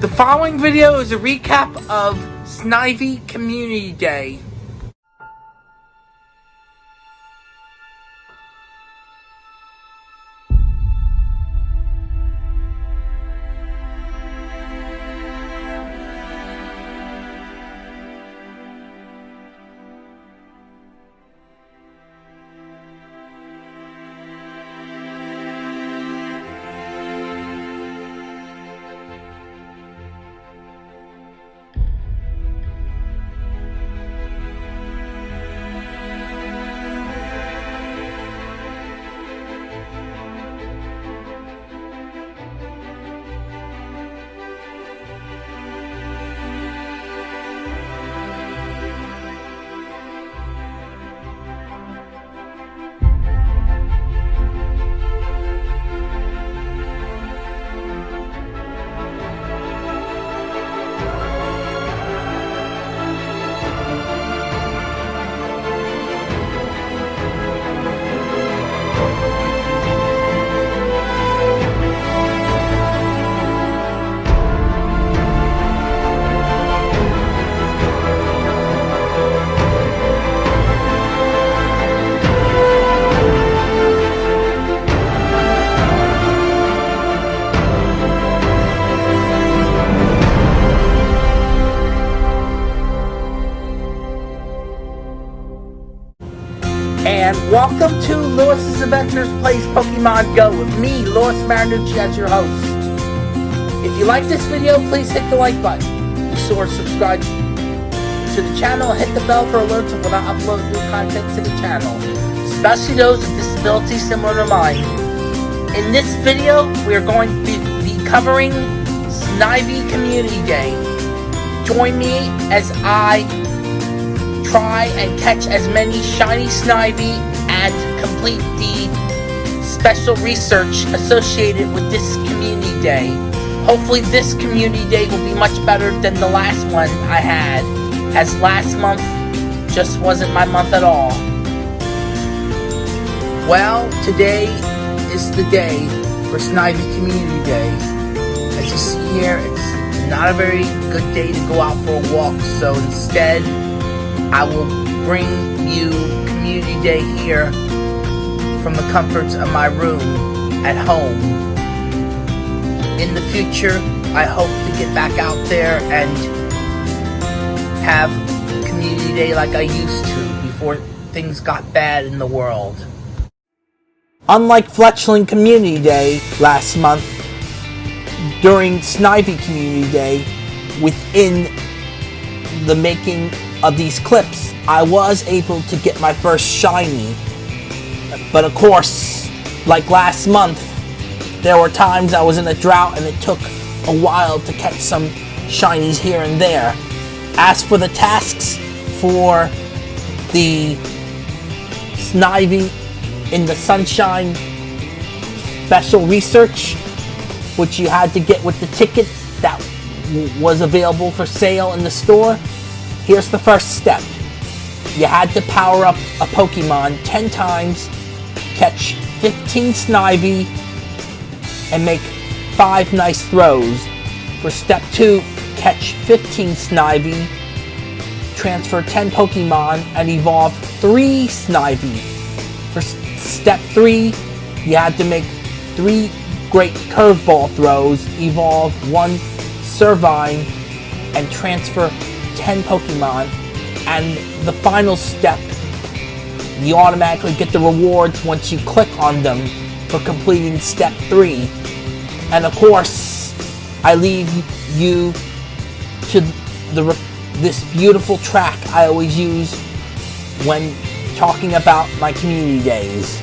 The following video is a recap of Snivy Community Day. Welcome to Lewis's Adventures Plays Pokemon Go with me, Lewis Marinucci, as your host. If you like this video, please hit the like button. Be sure to subscribe to the channel hit the bell for alerts when I upload new content to the channel, especially those with disabilities similar to mine. In this video, we are going to be, be covering Snivy Community Day. Join me as I try and catch as many shiny Snivy complete the special research associated with this community day. Hopefully this community day will be much better than the last one I had, as last month just wasn't my month at all. Well, today is the day for Snivy Community Day. As you see here, it's not a very good day to go out for a walk, so instead, I will bring you Community Day here from the comforts of my room at home. In the future, I hope to get back out there and have Community Day like I used to before things got bad in the world. Unlike Fletchling Community Day last month, during Snivy Community Day, within the making of these clips, I was able to get my first shiny. But of course, like last month, there were times I was in a drought and it took a while to catch some shinies here and there. As for the tasks for the Snivy in the Sunshine special research, which you had to get with the ticket that was available for sale in the store, Here's the first step. You had to power up a Pokemon 10 times, catch 15 Snivy, and make 5 nice throws. For step 2, catch 15 Snivy, transfer 10 Pokemon, and evolve 3 Snivy. For step 3, you had to make 3 great curveball throws, evolve 1 Servine, and transfer 10 Pokemon, and the final step, you automatically get the rewards once you click on them for completing step 3. And of course, I leave you to the this beautiful track I always use when talking about my community days.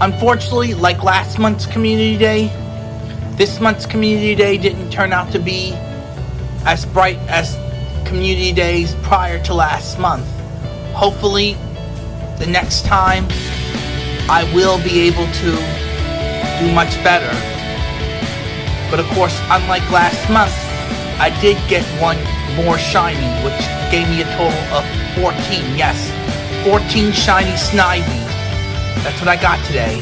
Unfortunately, like last month's Community Day, this month's Community Day didn't turn out to be as bright as Community Days prior to last month. Hopefully, the next time I will be able to do much better. But of course, unlike last month, I did get one more shiny, which gave me a total of 14. Yes, 14 shiny Snivy. That's what I got today.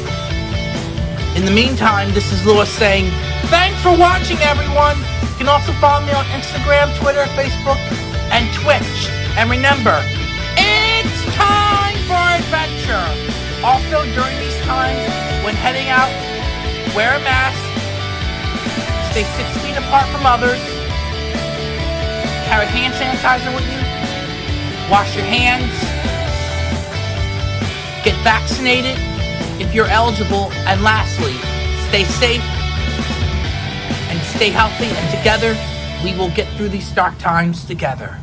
In the meantime, this is Lewis saying, thanks for watching, everyone. You can also follow me on Instagram, Twitter, Facebook, and Twitch. And remember, it's time for adventure. Also, during these times, when heading out, wear a mask, stay six feet apart from others, carry hand sanitizer with you, wash your hands, get vaccinated if you're eligible, and lastly, stay safe and stay healthy, and together we will get through these dark times together.